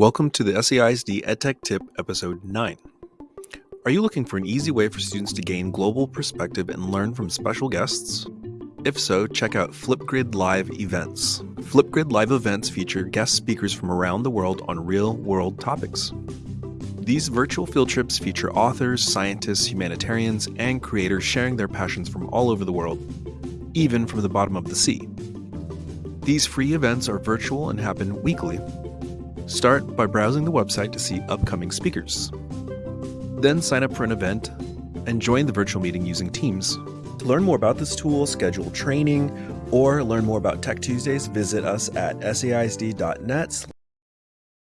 Welcome to the SAISD EdTech Tip Episode 9. Are you looking for an easy way for students to gain global perspective and learn from special guests? If so, check out Flipgrid Live Events. Flipgrid Live Events feature guest speakers from around the world on real world topics. These virtual field trips feature authors, scientists, humanitarians, and creators sharing their passions from all over the world, even from the bottom of the sea. These free events are virtual and happen weekly. Start by browsing the website to see upcoming speakers. Then sign up for an event and join the virtual meeting using Teams. To learn more about this tool, schedule training, or learn more about Tech Tuesdays, visit us at saisd.net